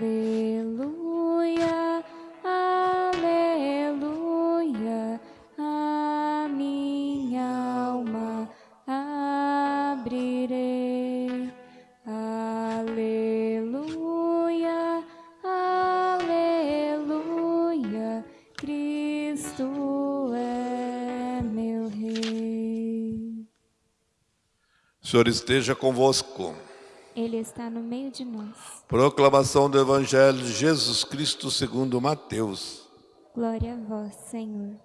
Aleluia, aleluia, a minha alma abrirei. Aleluia, aleluia, Cristo é meu Rei. O Senhor esteja convosco. Ele está no meio de nós. Proclamação do Evangelho de Jesus Cristo segundo Mateus. Glória a vós, Senhor.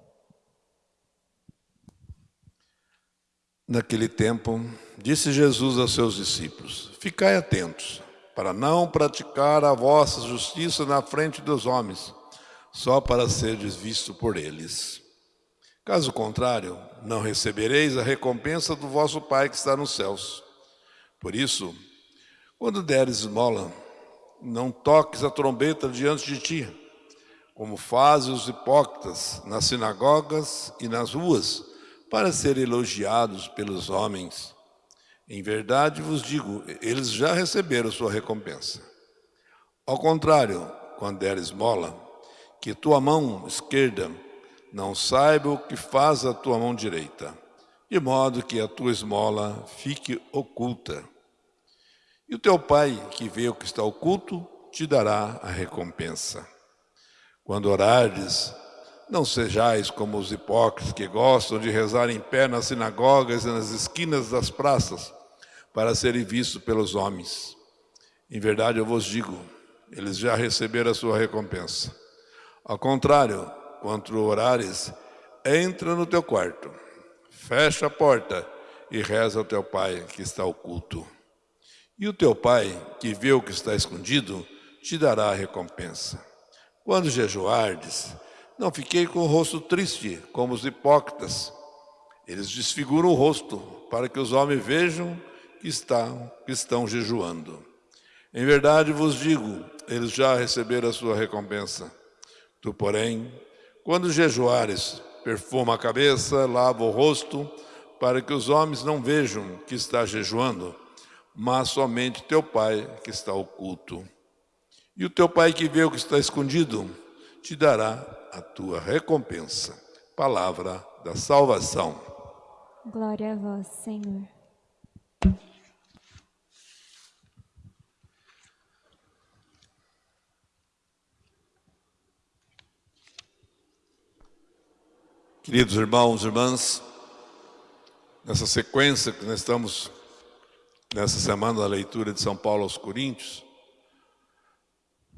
Naquele tempo, disse Jesus aos seus discípulos, Ficai atentos, para não praticar a vossa justiça na frente dos homens, só para seres visto por eles. Caso contrário, não recebereis a recompensa do vosso Pai que está nos céus. Por isso, quando deres esmola, não toques a trombeta diante de ti, como fazem os hipócritas nas sinagogas e nas ruas, para serem elogiados pelos homens. Em verdade vos digo, eles já receberam sua recompensa. Ao contrário, quando deres esmola, que tua mão esquerda não saiba o que faz a tua mão direita, de modo que a tua esmola fique oculta. E o teu pai, que vê o que está oculto, te dará a recompensa. Quando orares, não sejais como os hipócritas que gostam de rezar em pé nas sinagogas e nas esquinas das praças, para serem vistos pelos homens. Em verdade eu vos digo, eles já receberam a sua recompensa. Ao contrário, quando orares, entra no teu quarto, fecha a porta e reza ao teu pai que está oculto. E o teu pai, que vê o que está escondido, te dará a recompensa. Quando jejuardes, não fiquei com o rosto triste, como os hipócritas. Eles desfiguram o rosto, para que os homens vejam que estão, que estão jejuando. Em verdade vos digo, eles já receberam a sua recompensa. Tu, porém, quando jejuares, perfuma a cabeça, lava o rosto, para que os homens não vejam que está jejuando, mas somente teu Pai que está oculto. E o teu Pai que vê o que está escondido, te dará a tua recompensa. Palavra da salvação. Glória a vós, Senhor. Queridos irmãos e irmãs, nessa sequência que nós estamos nessa semana da leitura de São Paulo aos Coríntios,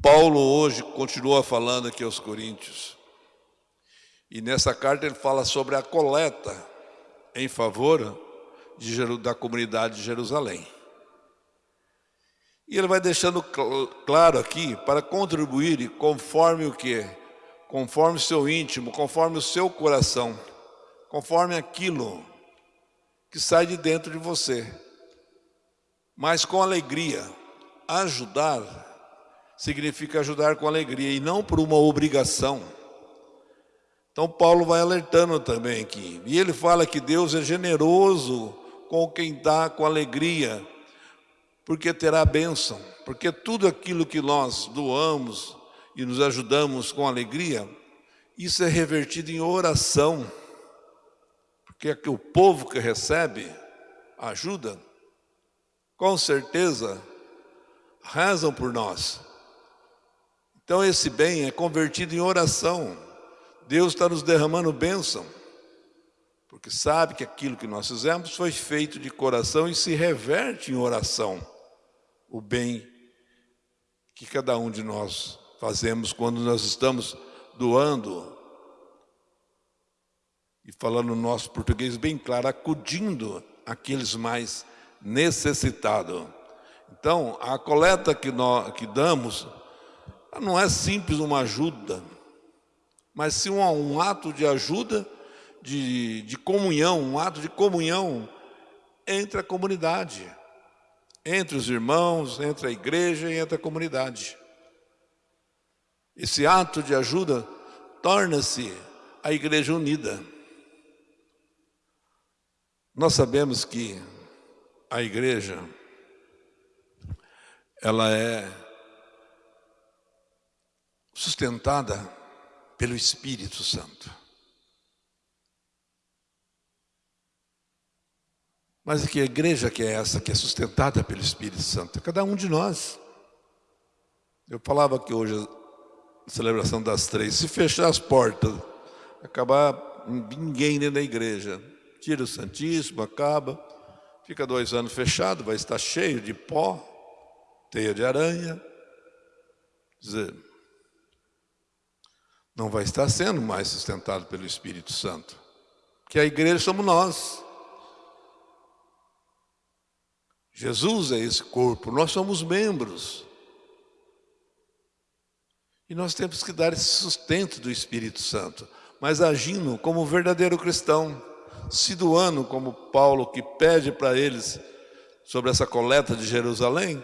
Paulo hoje continua falando aqui aos Coríntios. E nessa carta ele fala sobre a coleta em favor de, da comunidade de Jerusalém. E ele vai deixando claro aqui para contribuir conforme o que? Conforme o seu íntimo, conforme o seu coração, conforme aquilo que sai de dentro de você. Mas com alegria. Ajudar significa ajudar com alegria e não por uma obrigação. Então Paulo vai alertando também aqui. E ele fala que Deus é generoso com quem dá com alegria, porque terá bênção. Porque tudo aquilo que nós doamos e nos ajudamos com alegria, isso é revertido em oração. Porque é que o povo que recebe ajuda, com certeza, rezam por nós. Então esse bem é convertido em oração. Deus está nos derramando bênção, porque sabe que aquilo que nós fizemos foi feito de coração e se reverte em oração o bem que cada um de nós fazemos quando nós estamos doando e falando no nosso português bem claro, acudindo aqueles mais necessitados. Então, a coleta que nós que damos não é simples uma ajuda, mas sim um, um ato de ajuda, de, de comunhão, um ato de comunhão entre a comunidade, entre os irmãos, entre a igreja e entre a comunidade. Esse ato de ajuda torna-se a igreja unida. Nós sabemos que a igreja, ela é sustentada pelo Espírito Santo. Mas que igreja que é essa que é sustentada pelo Espírito Santo? Cada um de nós. Eu falava que hoje a celebração das três, se fechar as portas, acabar ninguém dentro da igreja, tira o Santíssimo, acaba, fica dois anos fechado, vai estar cheio de pó, teia de aranha. Quer dizer, não vai estar sendo mais sustentado pelo Espírito Santo. Que a igreja somos nós. Jesus é esse corpo, nós somos membros. E nós temos que dar esse sustento do Espírito Santo, mas agindo como verdadeiro cristão, se doando como Paulo que pede para eles sobre essa coleta de Jerusalém,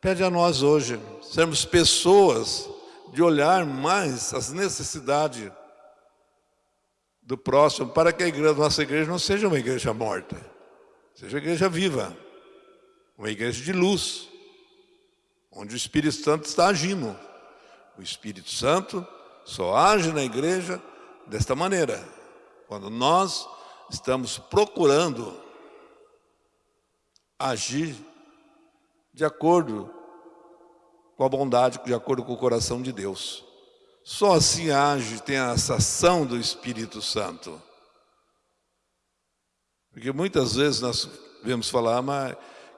pede a nós hoje, sermos pessoas de olhar mais as necessidades do próximo, para que a igreja, nossa igreja não seja uma igreja morta, seja uma igreja viva uma igreja de luz, onde o Espírito Santo está agindo. O Espírito Santo só age na igreja desta maneira, quando nós estamos procurando agir de acordo com a bondade, de acordo com o coração de Deus. Só assim age, tem essa ação do Espírito Santo. Porque muitas vezes nós vemos falar, mas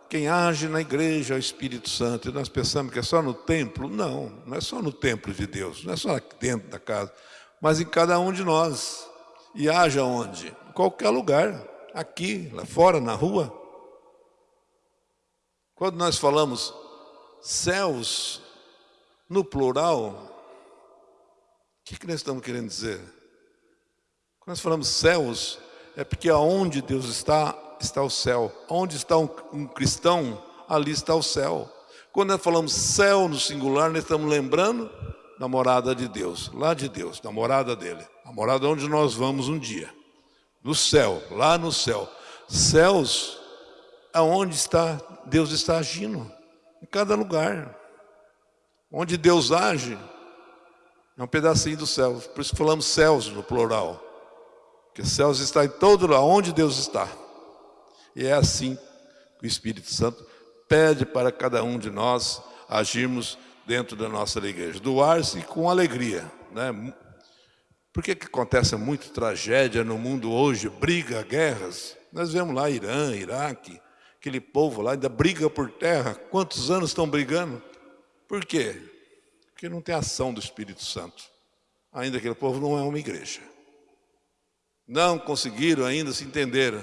quem age na igreja é o Espírito Santo. E nós pensamos que é só no templo. Não, não é só no templo de Deus, não é só dentro da casa, mas em cada um de nós. E age aonde? Qualquer lugar, aqui, lá fora, na rua. Quando nós falamos céus no plural, o que, que nós estamos querendo dizer? Quando nós falamos céus, é porque aonde Deus está, está o céu. Onde está um, um cristão, ali está o céu. Quando nós falamos céu no singular, nós estamos lembrando da morada de Deus, lá de Deus, da morada dele. A morada onde nós vamos um dia. No céu, lá no céu. Céus, aonde está, Deus está agindo. Em cada lugar. Onde Deus age, é um pedacinho do céu. Por isso falamos céus no plural. Porque céus está em todo lugar, onde Deus está. E é assim que o Espírito Santo pede para cada um de nós agirmos dentro da nossa igreja. Doar-se com alegria. Né? Por que, que acontece muito tragédia no mundo hoje, briga, guerras? Nós vemos lá Irã, Iraque, aquele povo lá ainda briga por terra. Quantos anos estão brigando? Por quê? Porque não tem ação do Espírito Santo. Ainda aquele povo não é uma igreja. Não conseguiram ainda se entender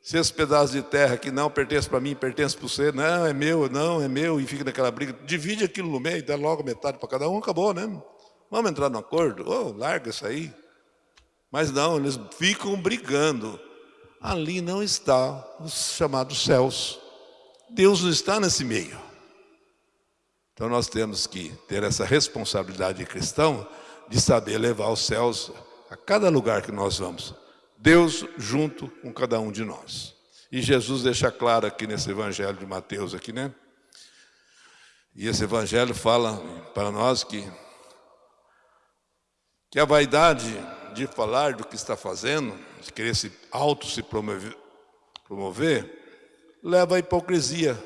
se esse pedaço de terra que não pertence para mim, pertence para você, não, é meu, não, é meu, e fica naquela briga, divide aquilo no meio, dá logo metade para cada um, acabou, né? Vamos entrar no acordo? Oh, larga isso aí. Mas não, eles ficam brigando. Ali não está os chamados céus. Deus não está nesse meio. Então nós temos que ter essa responsabilidade de cristão de saber levar os céus a cada lugar que nós vamos. Deus junto com cada um de nós. E Jesus deixa claro aqui nesse evangelho de Mateus aqui, né? E esse evangelho fala para nós que que a vaidade de falar do que está fazendo, de querer se auto se promover, promover leva à hipocrisia.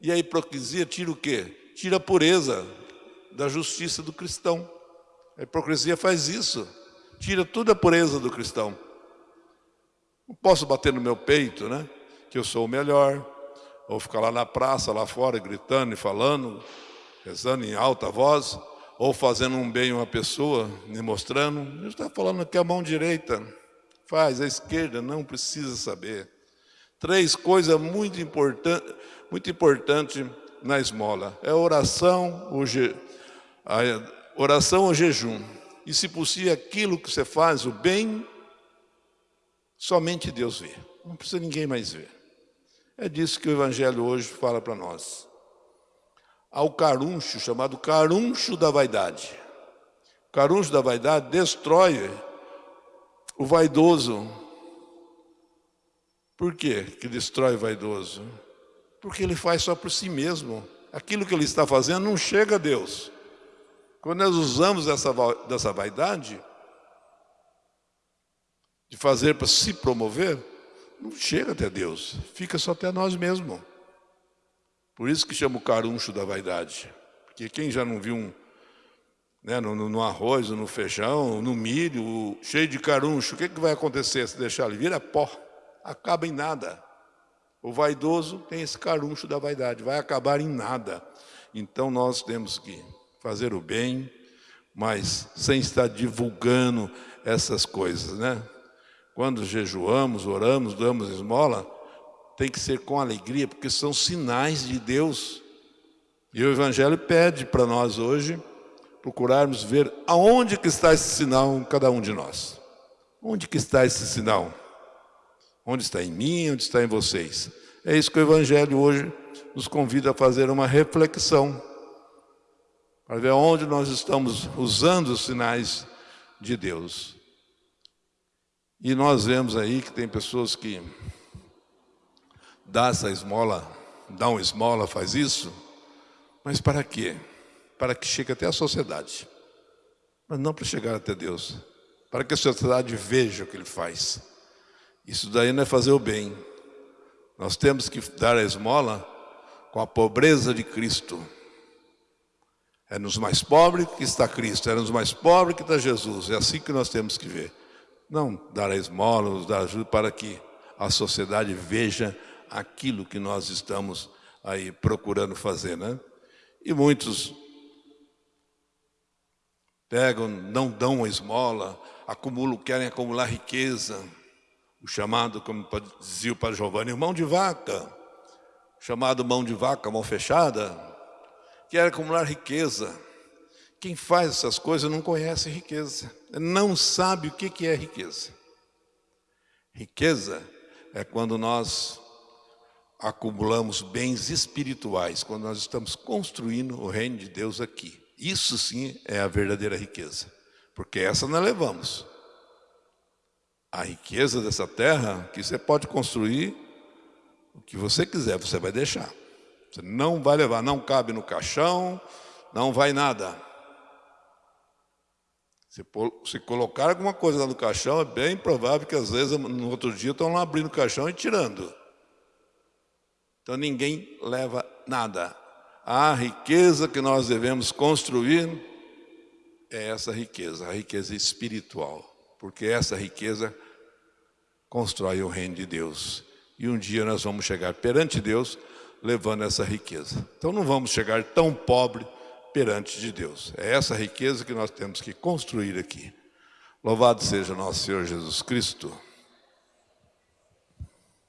E a hipocrisia tira o quê? Tira a pureza da justiça do cristão. A hipocrisia faz isso. Tira toda a pureza do cristão. Não posso bater no meu peito, né? Que eu sou o melhor. Ou ficar lá na praça, lá fora, gritando e falando, rezando em alta voz, ou fazendo um bem a uma pessoa, me mostrando. Ele está falando que a mão direita faz, a esquerda não precisa saber. Três coisas muito importantes muito importante na esmola. É oração, o je, a oração ou jejum. E se possível, aquilo que você faz, o bem, Somente Deus vê, não precisa ninguém mais ver. É disso que o Evangelho hoje fala para nós. Há o caruncho, chamado caruncho da vaidade. O caruncho da vaidade destrói o vaidoso. Por quê que destrói o vaidoso? Porque ele faz só por si mesmo. Aquilo que ele está fazendo não chega a Deus. Quando nós usamos essa, dessa vaidade, de fazer para se promover, não chega até Deus, fica só até nós mesmos. Por isso que chama o caruncho da vaidade. Porque quem já não viu um, né, no, no, arroz, no feijão, no milho, cheio de caruncho, o que, que vai acontecer se deixar ele? Vira pó, acaba em nada. O vaidoso tem esse caruncho da vaidade, vai acabar em nada. Então nós temos que fazer o bem, mas sem estar divulgando essas coisas, né? Quando jejuamos, oramos, damos esmola, tem que ser com alegria, porque são sinais de Deus. E o Evangelho pede para nós hoje procurarmos ver aonde que está esse sinal em cada um de nós. Onde que está esse sinal? Onde está em mim, onde está em vocês? É isso que o Evangelho hoje nos convida a fazer uma reflexão para ver onde nós estamos usando os sinais de Deus. E nós vemos aí que tem pessoas que dá essa esmola, dá uma esmola, faz isso, mas para quê? Para que chegue até a sociedade, mas não para chegar até Deus, para que a sociedade veja o que ele faz. Isso daí não é fazer o bem. Nós temos que dar a esmola com a pobreza de Cristo. É nos mais pobres que está Cristo, é nos mais pobres que está Jesus. É assim que nós temos que ver. Não dar a esmola, dar ajuda para que a sociedade veja aquilo que nós estamos aí procurando fazer, né? E muitos pegam, não dão a esmola, acumulam, querem acumular riqueza. O chamado, como dizia o Padre Giovanni, mão de vaca. Chamado mão de vaca, mão fechada, quer acumular riqueza. Quem faz essas coisas não conhece riqueza, não sabe o que é riqueza. Riqueza é quando nós acumulamos bens espirituais, quando nós estamos construindo o reino de Deus aqui. Isso sim é a verdadeira riqueza, porque essa nós levamos. A riqueza dessa terra, que você pode construir o que você quiser, você vai deixar. Você não vai levar, não cabe no caixão, não vai nada. Se, se colocar alguma coisa lá no caixão, é bem provável que às vezes no outro dia estão lá abrindo o caixão e tirando. Então ninguém leva nada. A riqueza que nós devemos construir é essa riqueza, a riqueza espiritual. Porque essa riqueza constrói o reino de Deus. E um dia nós vamos chegar perante Deus levando essa riqueza. Então não vamos chegar tão pobre perante de Deus. É essa riqueza que nós temos que construir aqui. Louvado seja nosso Senhor Jesus Cristo.